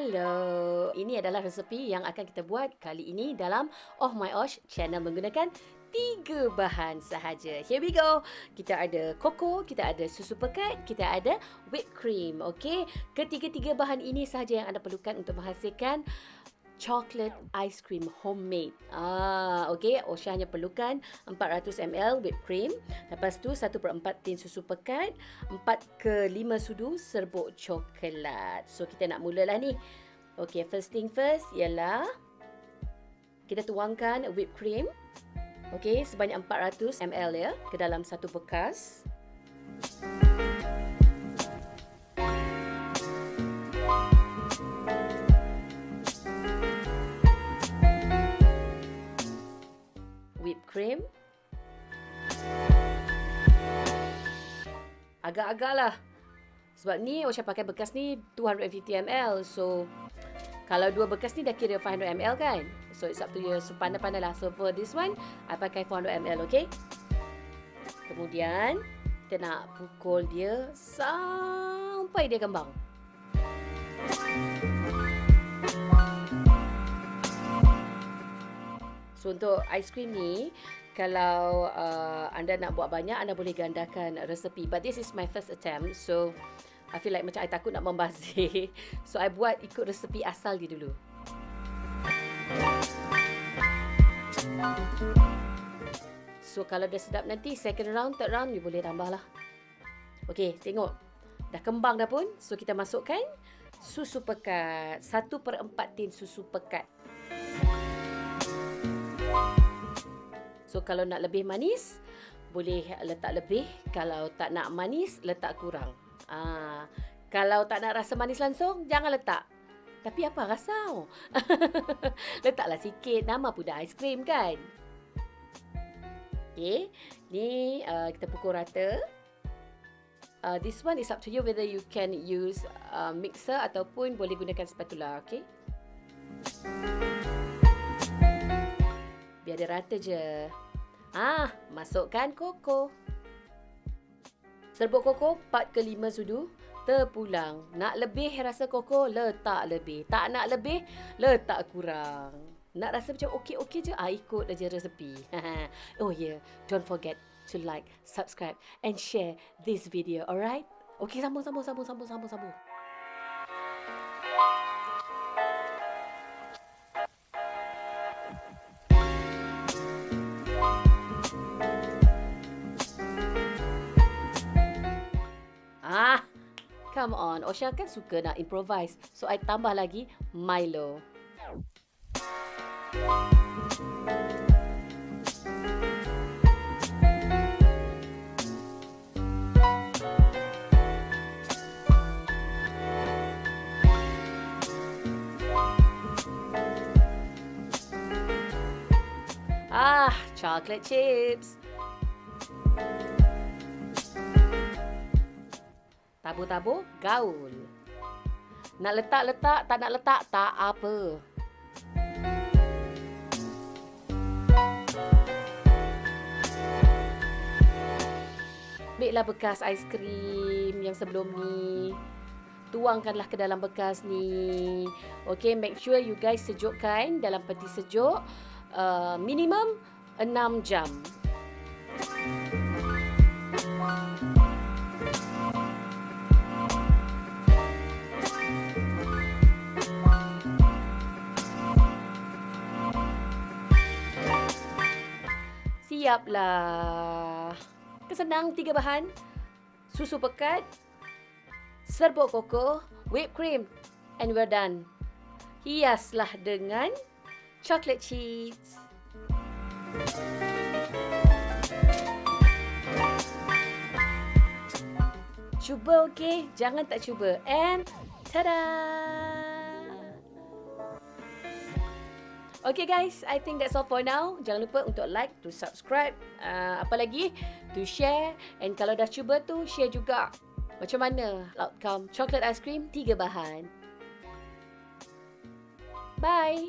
Hello. Ini adalah resepi yang akan kita buat kali ini dalam Oh My Osh channel menggunakan tiga bahan sahaja. Here we go. Kita ada koko, kita ada susu pekat, kita ada whipped cream. Okey. Ketiga-tiga bahan ini sahaja yang anda perlukan untuk menghasilkan chocolate ice cream homemade. Ah, okey, Osha hanya perlukan 400 ml whipped cream, lepas tu 1/4 tin susu pekat, 4 ke 5 sudu serbuk coklat. So kita nak mulalah ni. Okey, first thing first ialah kita tuangkan whipped cream. Okey, sebanyak 400 ml ya ke dalam satu bekas. Cream. Agak-agak lah. Sebab ni Osha pakai bekas ni 250 ml. So, kalau dua bekas ni dah kira 500 ml kan? So, it's up to you. So, pandai-pandai lah. So, for this one, I pakai 400 ml, okay? Kemudian, kita nak pukul dia sampai dia kembang. So untuk cream ni kalau uh, anda nak buat banyak anda boleh gandakan resepi but this is my first attempt so I feel like macam I takut nak membazir so I buat ikut resepi asal dia dulu. So kalau dah sedap nanti second round, third round you boleh tambah lah. Okay, tengok. Dah kembang dah pun. So kita masukkan susu pekat. Satu per empat tin susu pekat. So kalau nak lebih manis, boleh letak lebih. Kalau tak nak manis, letak kurang. Ah, kalau tak nak rasa manis langsung, jangan letak. Tapi apa rasa? Letaklah sikit. Nama pun dah aiskrim kan? Okay. Ni uh, kita pukul rata. Uh, this one is up to you whether you can use uh, mixer ataupun boleh gunakan spatula. Okay. Biar dia rata je. Ah, masukkan koko. Serbuk koko 4 ke 5 sudu. Terpulang. Nak lebih rasa koko, letak lebih. Tak nak lebih, letak kurang. Nak rasa macam okey-okey je, ah, ikut aja resepi. oh yeah, don't forget to like, subscribe and share this video, alright? Okey, sambung, sambung, sambung, sambung, sambung, sambung. Come on. Osha kan suka nak improvise. So, I tambah lagi Milo. Ah, chocolate chips. Tabur-tabur, gaul. Nak letak-letak, tak nak letak, tak apa. Ambillah bekas aiskrim yang sebelum ni. Tuangkanlah ke dalam bekas ni. Okay, make sure you guys sejukkan dalam peti sejuk. Uh, minimum 6 jam. Siaplah. Kesenang tiga bahan. Susu pekat, serbuk koko, whipped cream and we're done. Hiaslah dengan chocolate cheese. Cuba okey, jangan tak cuba. And tada! Okay guys, I think that's all for now. Jangan lupa untuk like, to subscribe, uh, apa lagi, to share. And kalau dah cuba tu, share juga. Macam mana outcome chocolate ice cream tiga bahan. Bye.